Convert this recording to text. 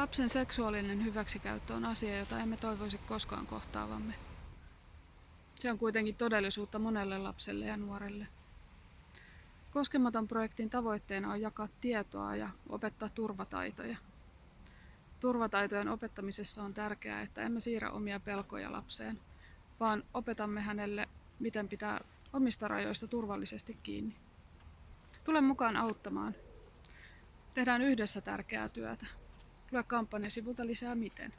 Lapsen seksuaalinen hyväksikäyttö on asia, jota emme toivoisi koskaan kohtaavamme. Se on kuitenkin todellisuutta monelle lapselle ja nuorelle. Koskematon projektin tavoitteena on jakaa tietoa ja opettaa turvataitoja. Turvataitojen opettamisessa on tärkeää, että emme siirrä omia pelkoja lapseen, vaan opetamme hänelle, miten pitää omista rajoista turvallisesti kiinni. Tule mukaan auttamaan. Tehdään yhdessä tärkeää työtä. Lue kampanjasivulta lisää miten.